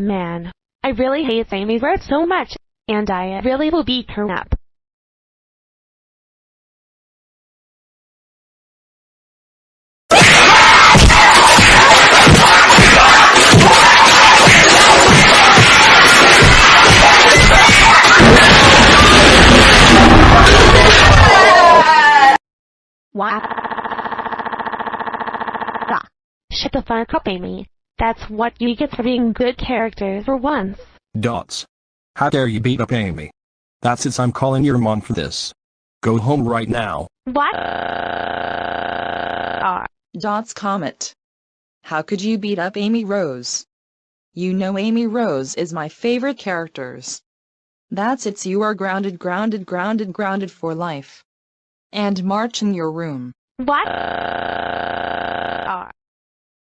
Man, I really hate Amy Rose so much, and I really will beat her up. Wow. Shut the fuck up, Amy. That's what you get for being good characters for once. Dots. How dare you beat up Amy? That's it I'm calling your mom for this. Go home right now. What? Uh, Dots Comet. How could you beat up Amy Rose? You know Amy Rose is my favorite characters. That's it you are grounded grounded grounded grounded for life. And march in your room. what? Uh,